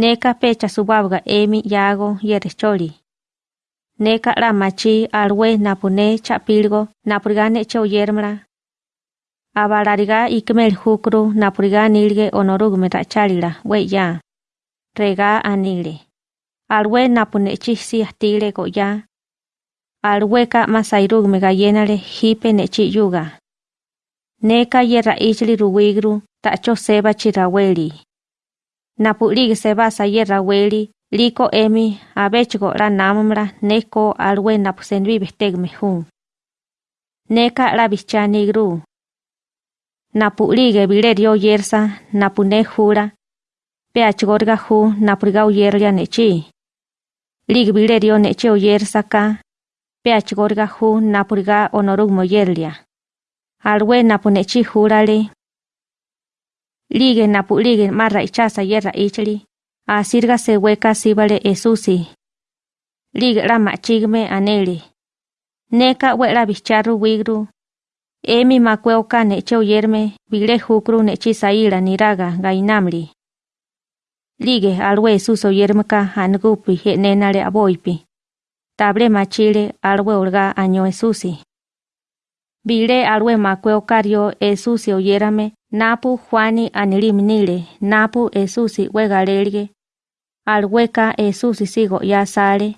Neka pecha subabga emi yago yerecholi. Neka la machi alwe napune chapilgo napurigane cho yermra. Abalariga ikmel hukru napuriga nilge onorugme rachalila we ya. Rega anile. Alwe napune chisi astile go ya. Alweka masairugme gayenale hipe nechi yuga. Neka yerra ichli ruwigru tacho seba chiraweli. Napulig seba sa yerra weli liko emi abechgo la namamra neko alwe napusenvi bestegme hun. Neka la bichani gru. Napulige bilerio yersa napune jura. Peachgorga hu napuriga uyerlia nechi. Lig bilerio nechi uyersa ka. Peachgorga hu napuriga onorugmo yerlia. Alwe napunechi jurale. Lige napulige marra ichasa yerra ichli. Asirga se hueca sibale esusi. Lige la machigme aneli. Neka wela bicharru wigru. Emi makweuka neche uyerme bile jukru nechi saila niraga gainamli. Lige alwe suso yermeka angupi henenale aboipi. Table machile alwe olga año esusi. Bile alwe makweukario esusi oyerame napu Juani anilimnile napu esusi wegalelge Alhueca Jesús sigo ya sale.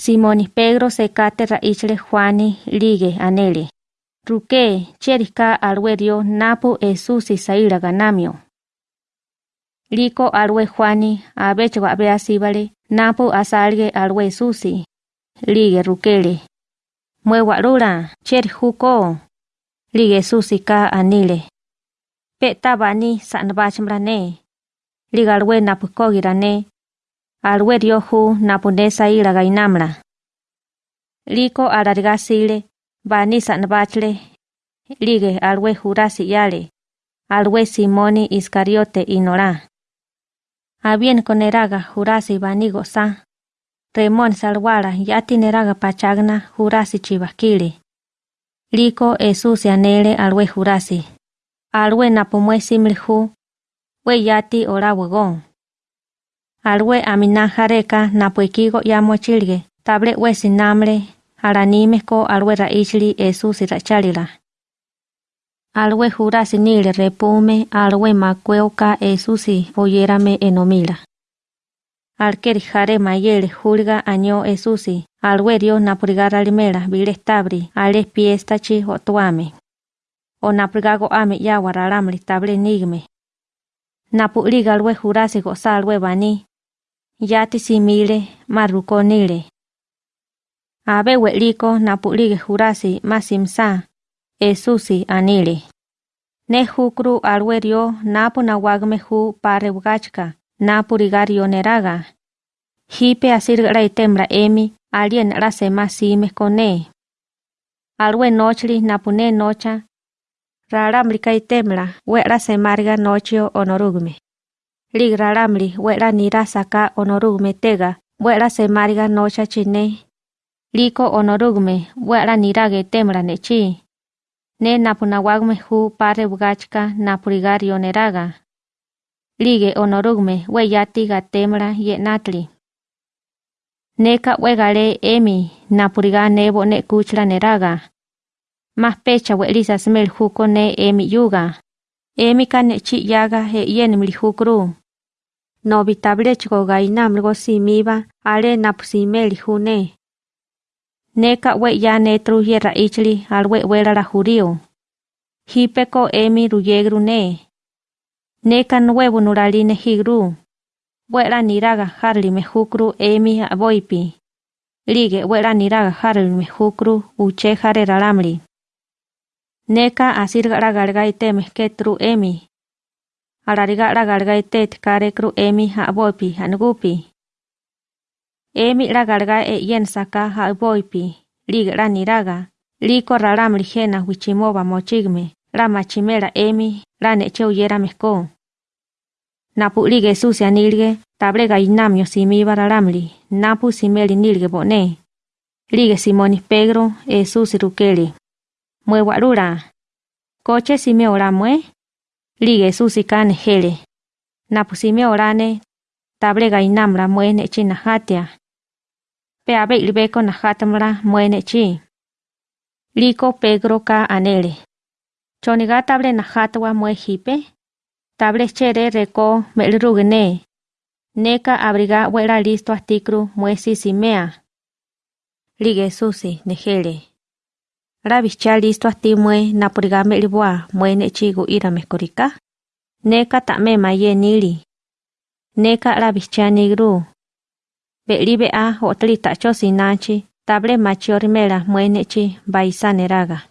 Simoni Pedro se cate raichle Juani ligue anele. Ruque, cherica alwerio napu Jesús saira ganamio. Lico alwe Juani, abecho abea sibale, napu asalge alwe susi. Ligue ruquele. Mueguarura, cher juco. Ligue susi ka anile. Peta bani sanbachmrane. ligalwe napukogirane, alwe riohu napunesa ila gainamla. Liko alargasile, bani sanbachle, lige alwe jurasi yale, alwe simoni iscariote inora. Abien koneraga jurasi bani goza. Remon salwara yati neraga pachagna jurasi chivakile. Liko esusi anele alwe jurasi. Alwe napumwe similhu we yati ora wagon. Alwe amina jareka napuekigo ya mochilge, table we sinamle, aranime ko alwe raichli esusi rachalila. Alwe jura sinile repume, alwe macueuka esusi oyerame enomila. Alkeri jare mayele julga año esusi, alwe rio napurigara limela bile tabri, ale piestachi otuame. O napurigago ame ya waralamli table nigme, Napuliga alwe jurase goza alwe bani. Yati simile marukonile. Abe weliko napulige jurasi masimsa. Esusi anile. Ne jukru alwe rio napu nawagme ju pare bugachka. Napu rigario neraga. Hipe asirga itemra emi alien la sema sime kone. Alwe nochli napune nocha raramli kaitemla we'la semarga nochio onorugme. Lig raramli we'la nira saka onorugme tega we'la semarga nocha chine. Liko onorugme we'la nirage temla nechi. Ne napunawagme hu pare bugachka napurigario neraga. Lige onorugme we yati gatemla yenatli. Neka wegale emi napuriga nebo ne kuchla neraga. Más pecha welisa smel juko ne emi yuga. Emi kane chi yaga he yen mli jukru. No bitablechko gainamgo simiba ale napusimeli june. Neka we ya netru yerra ichli al we wela la jurio. Hipeko emi ruyegru ne. Neka nuevo nuraline higru. Wela niraga harli me jukru emi aboipi. Lige wela niraga harli me jukru uche jare ralamli. Neka asirga galga iteme ketru emi. Alariga la galga itet kare kru emi ha boipi hanugupi. Emi la galga e yen saka ha boipi. Liga la niraga. Liko ralam ligena wichimoba mochigme. La machimera emi la neche uyera mesko. Napu lige sucia nilge tablega inamio simiba ralamli. Napu simeli nilge bone. Lige Simonis Pedro e susi rukeli. mwe warura. Koche sime oramwe. Lige susi kane hele. Napu sime orane table gainamra muene chi nahatia. Pe abe ilbeko nahatamra muene chi. Liko Pedro ka anele. Choniga table nahatwa mue hipe. Table chere reko melrugene. Neka abriga wera listo astikru mue sisimea. Ligue susi nejele. Rabicha listo astimue napuriga melibua muene chigu ira mekorika. Neka tame maye nili. Neka rabicha nigru. Belibe a otli tacho sinachi table machior mela muene chi baisa neraga.